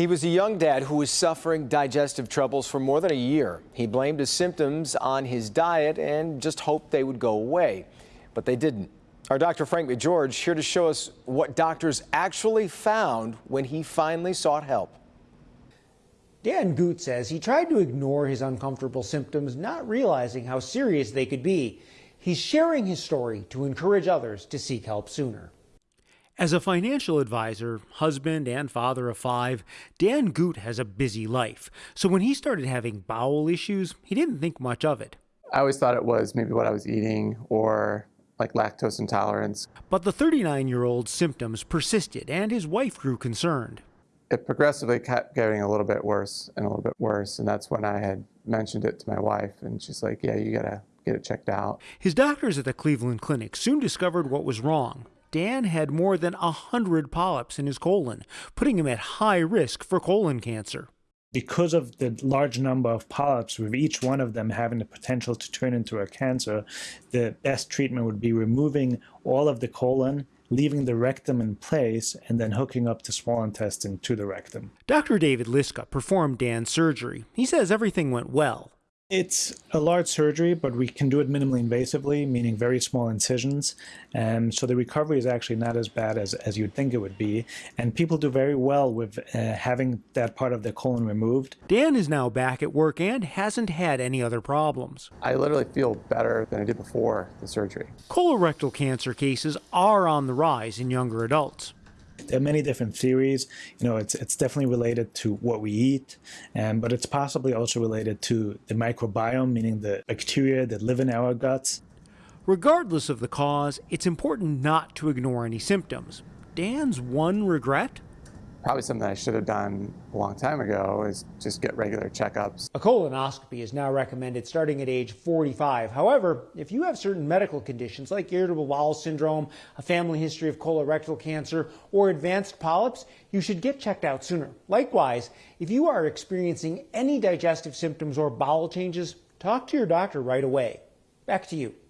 He was a young dad who was suffering digestive troubles for more than a year. He blamed his symptoms on his diet and just hoped they would go away, but they didn't. Our Dr. Frank McGeorge here to show us what doctors actually found when he finally sought help. Dan Goot says he tried to ignore his uncomfortable symptoms, not realizing how serious they could be. He's sharing his story to encourage others to seek help sooner. As a financial advisor, husband, and father of five, Dan Goot has a busy life. So when he started having bowel issues, he didn't think much of it. I always thought it was maybe what I was eating or like lactose intolerance. But the 39 year old's symptoms persisted, and his wife grew concerned. It progressively kept getting a little bit worse and a little bit worse. And that's when I had mentioned it to my wife, and she's like, Yeah, you gotta get it checked out. His doctors at the Cleveland Clinic soon discovered what was wrong. Dan had more than 100 polyps in his colon, putting him at high risk for colon cancer. Because of the large number of polyps, with each one of them having the potential to turn into a cancer, the best treatment would be removing all of the colon leaving the rectum in place and then hooking up the small intestine to the rectum. Dr. David Liska performed Dan's surgery. He says everything went well. It's a large surgery, but we can do it minimally invasively, meaning very small incisions. Um, so the recovery is actually not as bad as, as you'd think it would be. And people do very well with uh, having that part of the colon removed. Dan is now back at work and hasn't had any other problems. I literally feel better than I did before the surgery. Colorectal cancer cases are on the rise in younger adults. There are many different theories. You know, it's it's definitely related to what we eat, and but it's possibly also related to the microbiome, meaning the bacteria that live in our guts. Regardless of the cause, it's important not to ignore any symptoms. Dan's one regret? Probably something I should have done a long time ago is just get regular checkups. A colonoscopy is now recommended starting at age 45. However, if you have certain medical conditions like irritable bowel syndrome, a family history of colorectal cancer, or advanced polyps, you should get checked out sooner. Likewise, if you are experiencing any digestive symptoms or bowel changes, talk to your doctor right away. Back to you.